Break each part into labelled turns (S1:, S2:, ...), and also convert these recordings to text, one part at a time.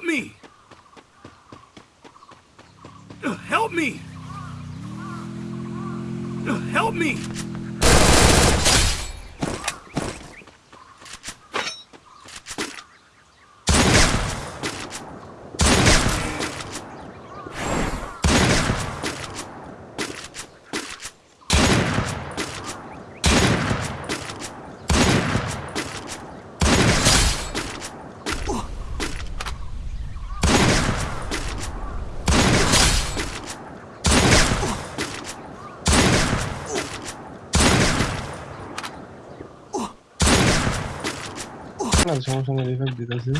S1: Help me! Help me! Help me!
S2: grave si on ressemble à des vagues.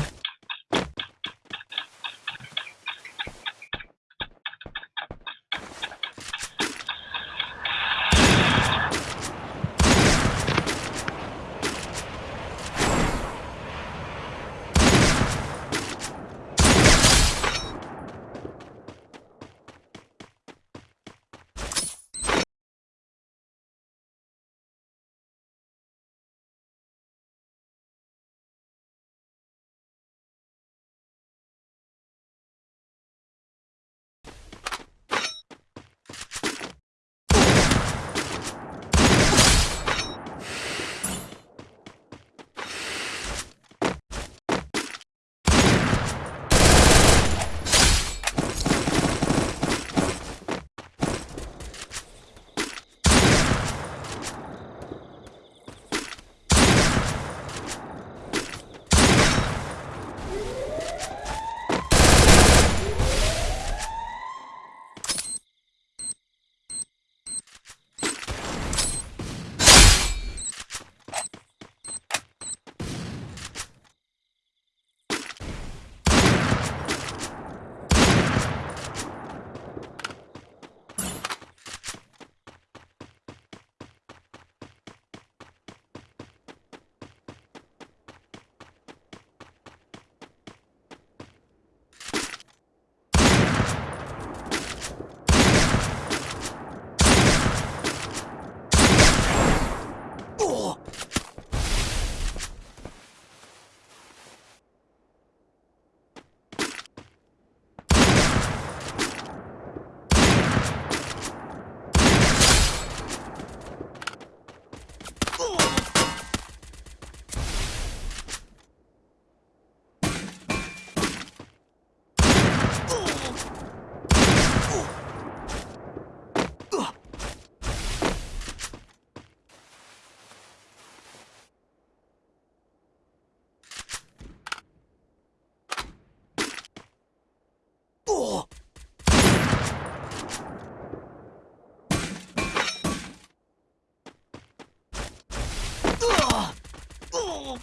S2: Oh!